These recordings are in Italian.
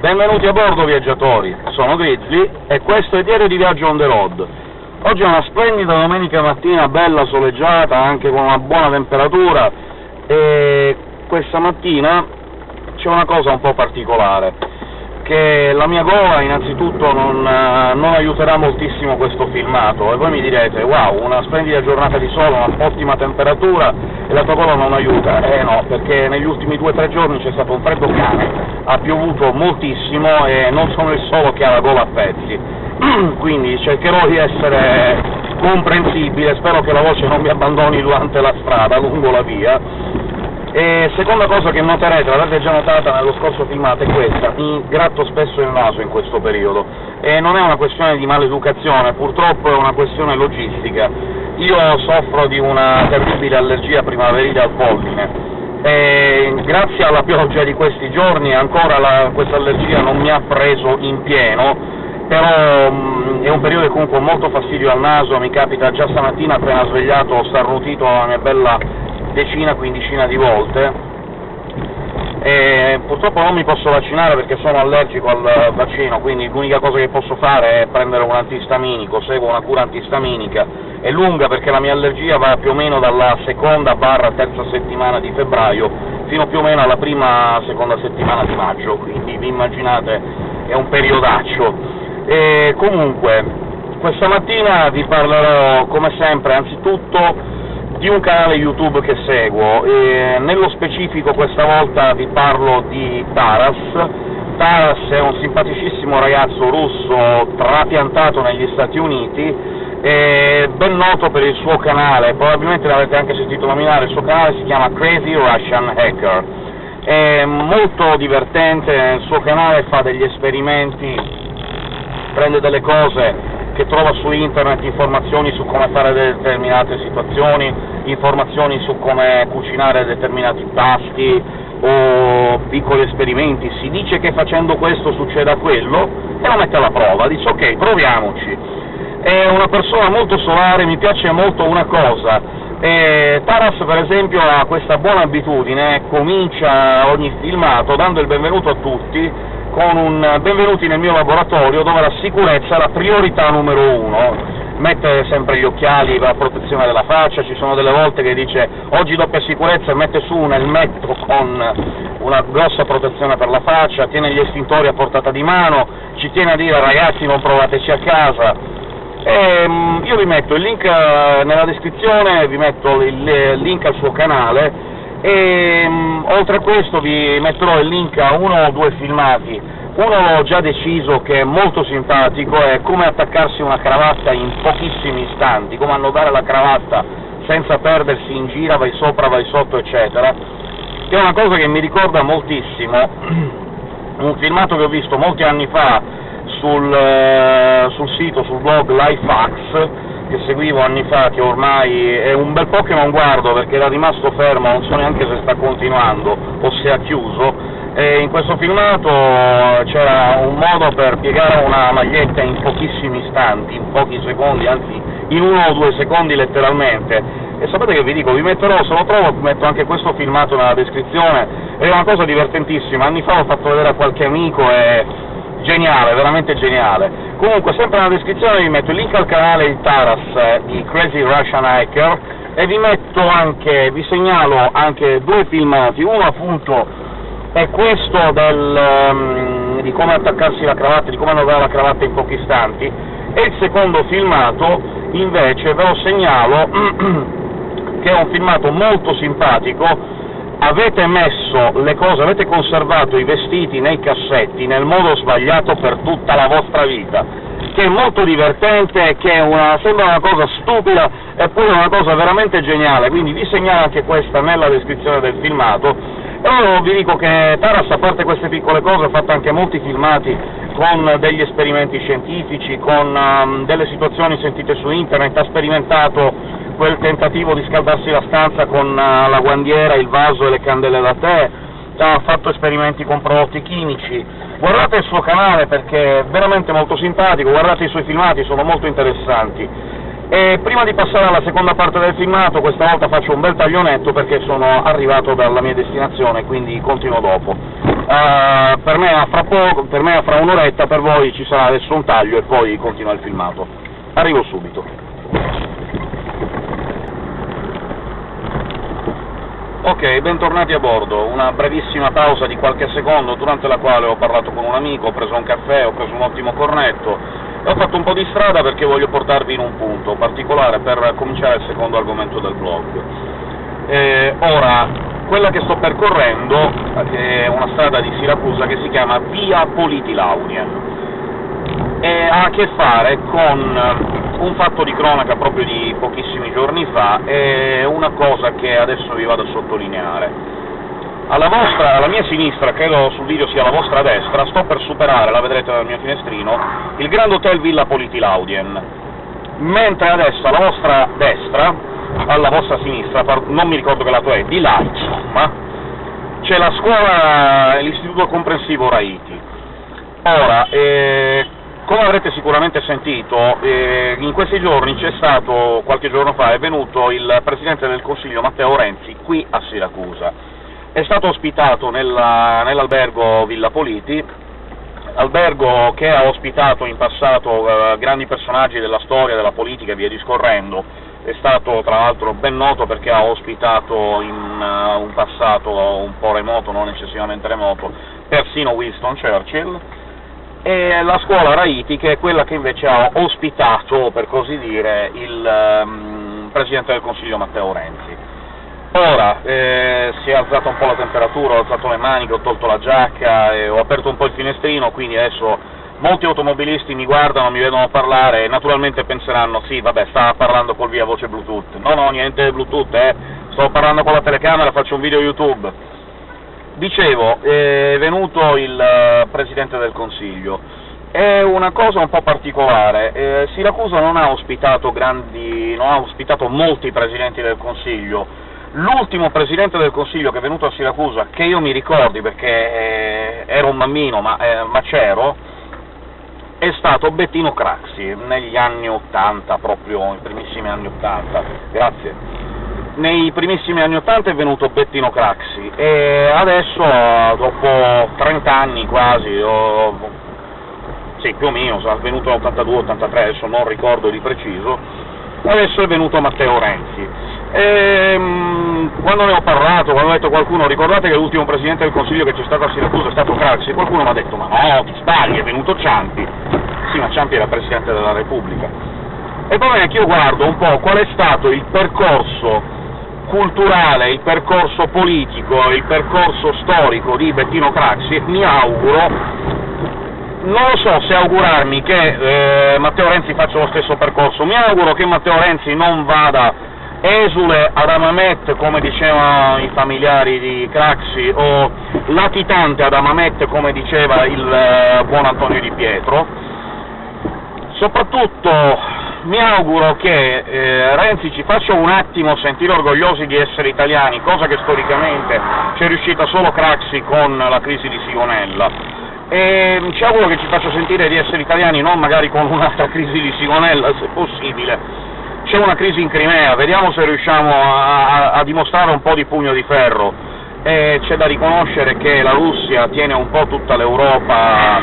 Benvenuti a bordo viaggiatori, sono Grizzly e questo è Diario di Viaggio on the road. Oggi è una splendida domenica mattina, bella soleggiata, anche con una buona temperatura, e questa mattina c'è una cosa un po' particolare che la mia gola innanzitutto non, non, aiuterà moltissimo questo filmato, e voi mi direte wow, una splendida giornata di sole, un'ottima temperatura, e la tua gola non aiuta? Eh no, perché negli ultimi due o tre giorni c'è stato un freddo cane, ha piovuto moltissimo e non sono il solo che ha la gola a pezzi, quindi cercherò di essere comprensibile, spero che la voce non mi abbandoni durante la strada, lungo la via, e seconda cosa che noterete, l'avete già notata nello scorso filmato, è questa, mi gratto spesso il naso in questo periodo, e non è una questione di maleducazione, purtroppo è una questione logistica. Io soffro di una terribile allergia primaverile al polline, e grazie alla pioggia di questi giorni ancora questa allergia non mi ha preso in pieno, però mh, è un periodo che comunque ho molto fastidio al naso, mi capita già stamattina appena svegliato ho starnutito la mia bella decina, quindicina di volte, e purtroppo non mi posso vaccinare perché sono allergico al vaccino, quindi l'unica cosa che posso fare è prendere un antistaminico, seguo una cura antistaminica, è lunga perché la mia allergia va più o meno dalla seconda barra terza settimana di febbraio fino più o meno alla prima seconda settimana di maggio, quindi vi immaginate è un periodaccio. E comunque, questa mattina vi parlerò come sempre anzitutto di un canale YouTube che seguo, e nello specifico questa volta vi parlo di Taras. Taras è un simpaticissimo ragazzo russo trapiantato negli Stati Uniti, ben noto per il suo canale, probabilmente l'avete anche sentito nominare, il suo canale si chiama Crazy Russian Hacker. È molto divertente, nel suo canale fa degli esperimenti, prende delle cose che trova su internet informazioni su come fare determinate situazioni, informazioni su come cucinare determinati pasti o piccoli esperimenti, si dice che facendo questo succeda quello e lo mette alla prova, dice ok, proviamoci. È una persona molto solare, mi piace molto una cosa, e Taras per esempio ha questa buona abitudine, comincia ogni filmato dando il benvenuto a tutti, con un benvenuti nel mio laboratorio dove la sicurezza è la priorità numero uno, mette sempre gli occhiali per la protezione della faccia, ci sono delle volte che dice oggi doppia sicurezza e mette su un elmetto con una grossa protezione per la faccia, tiene gli estintori a portata di mano, ci tiene a dire ragazzi non provateci a casa, e, um, io vi metto il link uh, nella descrizione, vi metto il, link al suo canale, e um, oltre a questo vi metterò il link a uno o due filmati, uno l'ho già deciso che è molto simpatico, è come attaccarsi una cravatta in pochissimi istanti, come annodare la cravatta senza perdersi in gira, vai sopra, vai sotto, eccetera, che è una cosa che mi ricorda moltissimo un filmato che ho visto molti anni fa sul, uh, sul sito, sul blog Lifehacks, che seguivo anni fa, che ormai è un bel po' che non guardo perché era rimasto fermo, non so neanche se sta continuando o se ha chiuso, e in questo filmato c'era un modo per piegare una maglietta in pochissimi istanti, in pochi secondi, anzi in uno o due secondi letteralmente, e sapete che vi dico, vi metterò, se lo trovo, metto anche questo filmato nella descrizione, è una cosa divertentissima, anni fa l'ho fatto vedere a qualche amico e geniale, veramente geniale. Comunque, sempre nella descrizione vi metto il link al canale di Taras eh, di Crazy Russian Hacker e vi metto anche, vi segnalo anche due filmati, uno appunto è questo del, um, di come attaccarsi la cravatta, di come annodare la cravatta in pochi istanti, e il secondo filmato invece ve lo segnalo che è un filmato molto simpatico avete messo le cose, avete conservato i vestiti nei cassetti nel modo sbagliato per tutta la vostra vita, che è molto divertente, che una, sembra una cosa stupida, eppure una cosa veramente geniale, quindi vi segnalo anche questa nella descrizione del filmato, e io vi dico che Taras, a parte queste piccole cose, ha fatto anche molti filmati con degli esperimenti scientifici, con um, delle situazioni sentite su internet, ha sperimentato quel tentativo di scaldarsi la stanza con uh, la guandiera, il vaso e le candele da tè, ha fatto esperimenti con prodotti chimici. Guardate il suo canale perché è veramente molto simpatico, guardate i suoi filmati, sono molto interessanti. E prima di passare alla seconda parte del filmato, questa volta faccio un bel taglionetto perché sono arrivato dalla mia destinazione, quindi continuo dopo. Uh, per me fra poco, per me fra un'oretta, per voi ci sarà adesso un taglio e poi continua il filmato. Arrivo subito. Ok, bentornati a bordo, una brevissima pausa di qualche secondo durante la quale ho parlato con un amico, ho preso un caffè, ho preso un ottimo cornetto. E ho fatto un po' di strada perché voglio portarvi in un punto particolare per cominciare il secondo argomento del blog. Eh, ora, quella che sto percorrendo è una strada di Siracusa che si chiama Via Politi Laurien e ha a che fare con un fatto di cronaca proprio di pochissimi giorni fa e una cosa che adesso vi vado a sottolineare. Alla, vostra, alla mia sinistra, credo sul video sia alla vostra destra, sto per superare, la vedrete dal mio finestrino, il Grand Hotel Villa Politi Laudien, mentre adesso alla vostra destra alla vostra sinistra, non mi ricordo che lato è, di là, insomma, c'è la scuola, l'istituto comprensivo Raiti. Ora, eh, come avrete sicuramente sentito, eh, in questi giorni c'è stato, qualche giorno fa, è venuto il Presidente del Consiglio Matteo Renzi qui a Siracusa. È stato ospitato nell'albergo nell Villa Politi, albergo che ha ospitato in passato eh, grandi personaggi della storia, della politica e via discorrendo, è stato tra l'altro ben noto perché ha ospitato in uh, un passato un po' remoto, non eccessivamente remoto, persino Winston Churchill, e la scuola Raiti che è quella che invece ha ospitato, per così dire, il um, Presidente del Consiglio Matteo Renzi. Ora, eh, si è alzata un po' la temperatura, ho alzato le maniche, ho tolto la giacca, ho aperto un po' il finestrino, quindi adesso molti automobilisti mi guardano, mi vedono parlare e naturalmente penseranno sì, vabbè, sta parlando col via voce Bluetooth. No, no, niente Bluetooth, eh, sto parlando con la telecamera, faccio un video YouTube. Dicevo, è venuto il eh, Presidente del Consiglio. È una cosa un po' particolare, eh, Siracusa non ha ospitato grandi, non ha ospitato molti Presidenti del Consiglio, l'ultimo Presidente del Consiglio che è venuto a Siracusa, che io mi ricordi perché eh, ero un bambino ma, eh, ma c'ero, è stato Bettino Craxi, negli anni '80, proprio, i primissimi anni '80, grazie. Nei primissimi anni '80 è venuto Bettino Craxi, e adesso, dopo 30 anni quasi, o, sì, più o meno, sarà venuto nell'82-83, adesso non ricordo di preciso, adesso è venuto Matteo Renzi. E, ehm, quando ne ho parlato, quando ho detto a qualcuno, ricordate che l'ultimo Presidente del Consiglio che c'è stato a Siracusa è stato Craxi, qualcuno mi ha detto ma no, ti sbagli, è venuto Ciampi. Sì, ma Ciampi era Presidente della Repubblica. E poi è che io guardo un po' qual è stato il percorso culturale, il percorso politico, il percorso storico di Bettino Craxi mi auguro non lo so se augurarmi che eh, Matteo Renzi faccia lo stesso percorso, mi auguro che Matteo Renzi non vada esule ad Amamet, come dicevano i familiari di Craxi, o latitante ad Amamet, come diceva il eh, buon Antonio Di Pietro. Soprattutto mi auguro che eh, Renzi ci faccia un attimo sentire orgogliosi di essere italiani, cosa che storicamente ci è riuscita solo Craxi con la crisi di Sigonella. E ci auguro che ci faccia sentire di essere italiani, non magari con un'altra crisi di Sigonella, se possibile, c'è una crisi in Crimea, vediamo se riusciamo a, a, a dimostrare un po' di pugno di ferro, c'è da riconoscere che la Russia tiene un po' tutta l'Europa,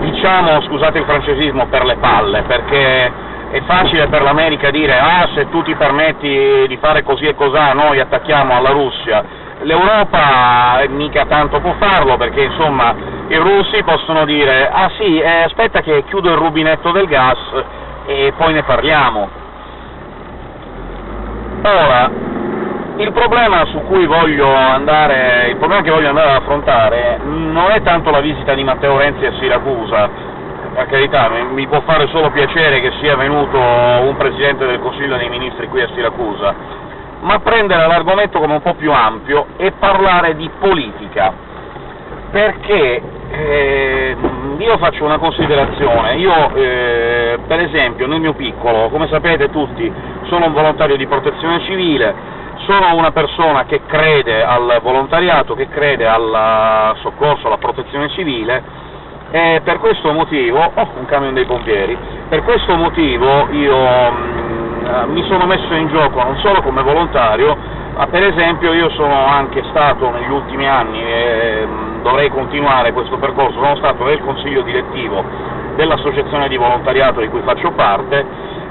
diciamo, scusate il francesismo, per le palle, perché è facile per l'America dire ah se tu ti permetti di fare così e cos'ha noi attacchiamo alla Russia, l'Europa mica tanto può farlo perché insomma i russi possono dire ah sì, eh, aspetta che chiudo il rubinetto del gas e poi ne parliamo. Ora, il problema andare, il problema che voglio andare ad affrontare non è tanto la visita di Matteo Renzi a Siracusa, per carità, mi può fare solo piacere che sia venuto un Presidente del Consiglio dei Ministri qui a Siracusa, ma prendere l'argomento come un po' più ampio e parlare di politica, perché eh, io faccio una considerazione, io eh, per esempio nel mio piccolo, come sapete tutti, sono un volontario di protezione civile, sono una persona che crede al volontariato, che crede al soccorso, alla protezione civile, e per questo motivo, oh, un camion dei pompieri, per questo motivo io mh, mm, mi sono messo in gioco non solo come volontario, ma per esempio io sono anche stato negli ultimi anni, e, vorrei continuare questo percorso, sono stato nel consiglio direttivo dell'associazione di volontariato di cui faccio parte,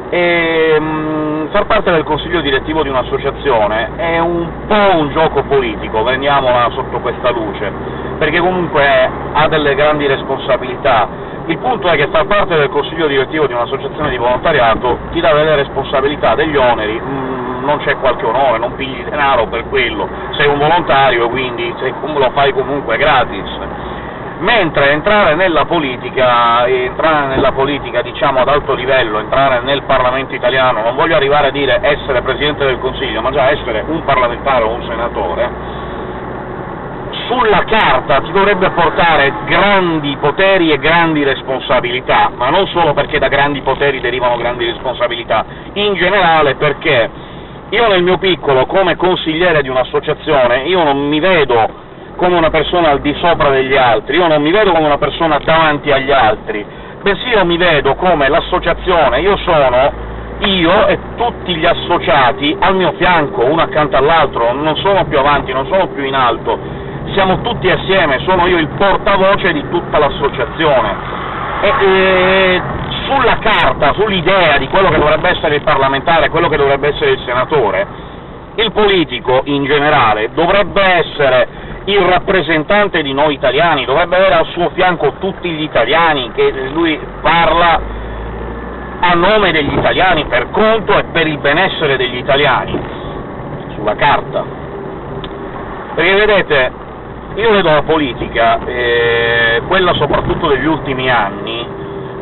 e mh, mm, far parte del consiglio direttivo di un'associazione è un po' un gioco politico, prendiamola sotto questa luce, perché comunque ha delle grandi responsabilità. Il punto è che far parte del consiglio direttivo di un'associazione di volontariato ti dà delle responsabilità, degli oneri, mm, non c'è qualche onore, non pigli denaro per quello, sei un volontario, quindi lo fai comunque gratis mentre entrare nella politica, entrare nella politica diciamo ad alto livello, entrare nel Parlamento italiano, non voglio arrivare a dire essere Presidente del Consiglio, ma già essere un parlamentare o un senatore, sulla carta ti dovrebbe portare grandi poteri e grandi responsabilità, ma non solo perché da grandi poteri derivano grandi responsabilità, in generale perché io nel mio piccolo, come consigliere di un'associazione, io non mi vedo come una persona al di sopra degli altri, io non mi vedo come una persona davanti agli altri, bensì io mi vedo come l'associazione, io sono io e tutti gli associati al mio fianco, uno accanto all'altro, non sono più avanti, non sono più in alto, siamo tutti assieme, sono io il portavoce di tutta l'associazione. E, e, sulla carta, sull'idea di quello che dovrebbe essere il parlamentare, quello che dovrebbe essere il senatore, il politico in generale dovrebbe essere il rappresentante di noi italiani, dovrebbe avere al suo fianco tutti gli italiani, che lui parla a nome degli italiani, per conto e per il benessere degli italiani, sulla carta. Perché vedete, io vedo la politica, eh, quella soprattutto degli ultimi anni,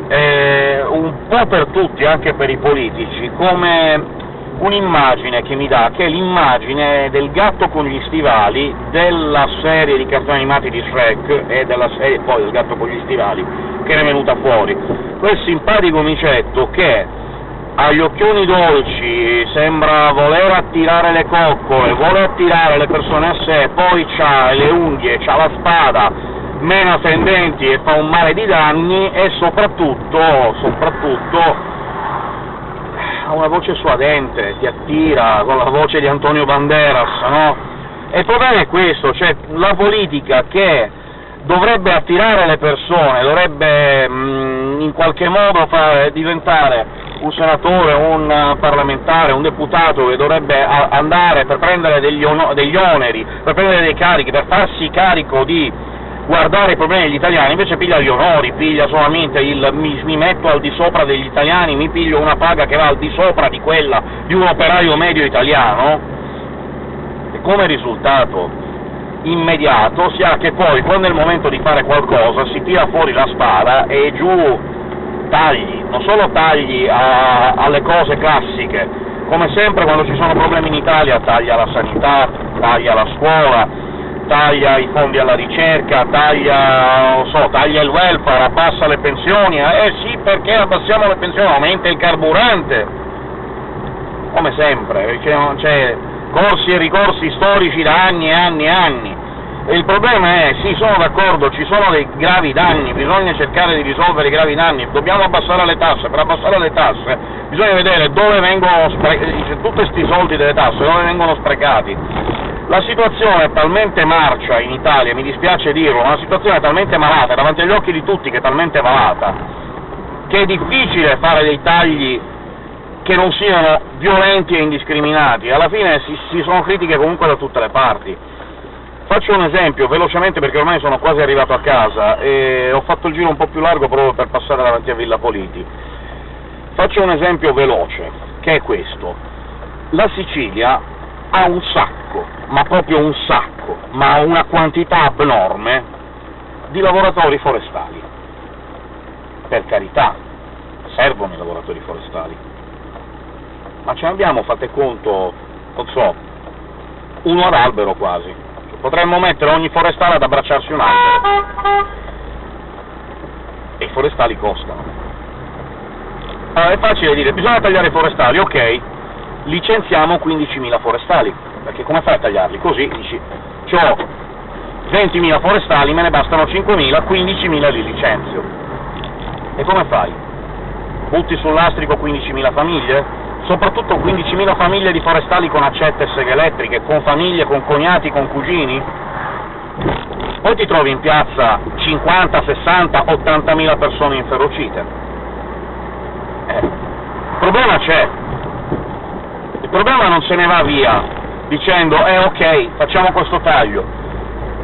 eh, un po' per tutti, anche per i politici, come un'immagine che mi dà, che è l'immagine del gatto con gli stivali della serie di cartoni animati di Shrek e della serie poi del gatto con gli stivali che era venuta fuori. Quel simpatico micetto che ha gli occhioni dolci, sembra voler attirare le coccole, vuole attirare le persone a sé, poi ha le unghie, ha la spada, mena tendenti e fa un mare di danni e soprattutto, soprattutto ha una voce suadente, ti attira, con la voce di Antonio Banderas, no? E il problema è questo, cioè la politica che dovrebbe attirare le persone, dovrebbe mh, mm, in qualche modo fare diventare un senatore, un parlamentare, un deputato che dovrebbe andare per prendere degli, degli oneri, per prendere dei carichi, per farsi carico di guardare i problemi degli italiani, invece piglia gli onori, piglia solamente il mi, mi, metto al di sopra degli italiani, mi piglio una paga che va al di sopra di quella di un operaio medio italiano, e come risultato immediato si ha che poi, quando è il momento di fare qualcosa, si tira fuori la spada e giù tagli, non solo tagli a, alle cose classiche, come sempre quando ci sono problemi in Italia taglia la sanità, taglia la scuola, taglia i fondi alla ricerca, taglia, so, taglia il welfare, abbassa le pensioni, eh? Sì perché abbassiamo le pensioni, aumenta il carburante, come sempre, c'è corsi e ricorsi storici da anni e anni e anni, e il problema è, sì, sono d'accordo, ci sono dei gravi danni, bisogna cercare di risolvere i gravi danni, dobbiamo abbassare le tasse, per abbassare le tasse bisogna vedere dove vengono sprecati, tutti questi soldi delle tasse, dove vengono sprecati. La situazione è talmente marcia in Italia, mi dispiace dirlo, una situazione talmente malata, davanti agli occhi di tutti che è talmente malata, che è difficile fare dei tagli che non siano violenti e indiscriminati, alla fine si, si sono critiche comunque da tutte le parti Faccio un esempio, velocemente, perché ormai sono quasi arrivato a casa e ho fatto il giro un po' più largo proprio per passare davanti a Villa Politi. Faccio un esempio veloce, che è questo. La Sicilia ha un sacco, ma proprio un sacco, ma una quantità abnorme di lavoratori forestali. Per carità, servono i lavoratori forestali. Ma ce ne abbiamo, fate conto, non so, uno ad albero quasi Potremmo mettere ogni forestale ad abbracciarsi un albero. E i forestali costano. Allora è facile dire, bisogna tagliare i forestali, ok, licenziamo 15.000 forestali, perché come fai a tagliarli? Così dici, ho 20.000 forestali, me ne bastano 5.000, 15.000 li licenzio. E come fai? Butti sul lastrico 15.000 famiglie? soprattutto 15.000 famiglie di forestali con accette e seghe elettriche, con famiglie, con cognati, con cugini? poi ti trovi in piazza 50, 60, 80 mila persone inferocite. Eh, il problema c'è. Problema non se ne va via dicendo eh ok, facciamo questo taglio,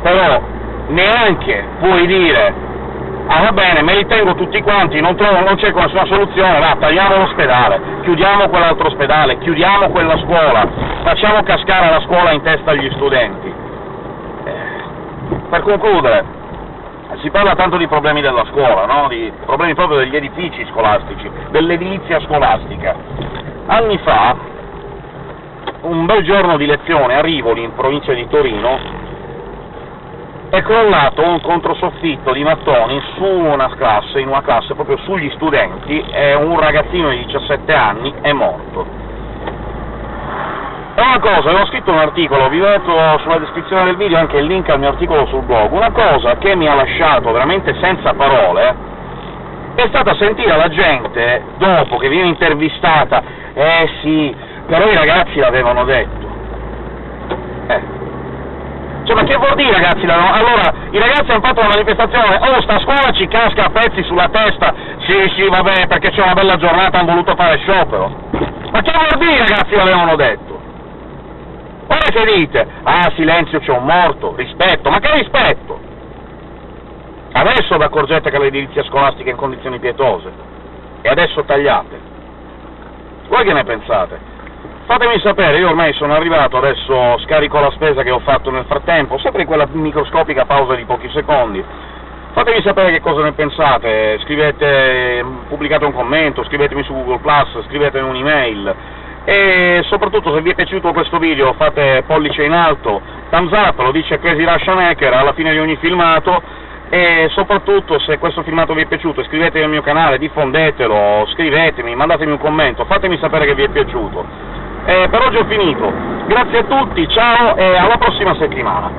però neanche puoi dire ah va bene, me li tengo tutti quanti, non, trovo, non c'è nessuna soluzione, va, tagliamo l'ospedale, chiudiamo quell'altro ospedale, chiudiamo quella scuola, facciamo cascare la scuola in testa agli studenti. Eh, per concludere, si parla tanto di problemi della scuola, no? di problemi proprio degli edifici scolastici, dell'edilizia scolastica. Anni fa, un bel giorno di lezione a Rivoli, in provincia di Torino, è crollato un controsoffitto di mattoni su una classe, in una classe proprio sugli studenti, e un ragazzino di 17 anni è morto. E una cosa, avevo scritto un articolo, vi metto sulla descrizione del video anche il link al mio articolo sul blog, una cosa che mi ha lasciato veramente senza parole è stata sentire la gente, dopo che viene intervistata, eh sì, però i ragazzi l'avevano detto. Eh, cioè, ma che vuol dire, ragazzi? Allora, i ragazzi hanno fatto una manifestazione, oh, sta scuola ci casca a pezzi sulla testa, sì, sì, vabbè, perché c'è una bella giornata, hanno voluto fare sciopero. Ma che vuol dire, ragazzi, l'avevano detto? Ora che dite, ah, silenzio, c'è un morto, rispetto, ma che rispetto? Adesso vi accorgete che l'edilizia scolastica è in condizioni pietose, e adesso tagliate. Voi che ne pensate? Fatemi sapere, io ormai sono arrivato, adesso scarico la spesa che ho fatto nel frattempo, sempre in quella microscopica pausa di pochi secondi. Fatemi sapere che cosa ne pensate, scrivete, pubblicate un commento, scrivetemi su Google+, scrivetemi un'email, e soprattutto se vi è piaciuto questo video fate pollice in alto, thumbs up, lo dice Crazy Russian Hacker alla fine di ogni filmato, e soprattutto se questo filmato vi è piaciuto iscrivetevi al mio canale, diffondetelo, scrivetemi, mandatemi un commento, fatemi sapere che vi è piaciuto. Eh, per oggi ho finito, grazie a tutti, ciao e alla prossima settimana!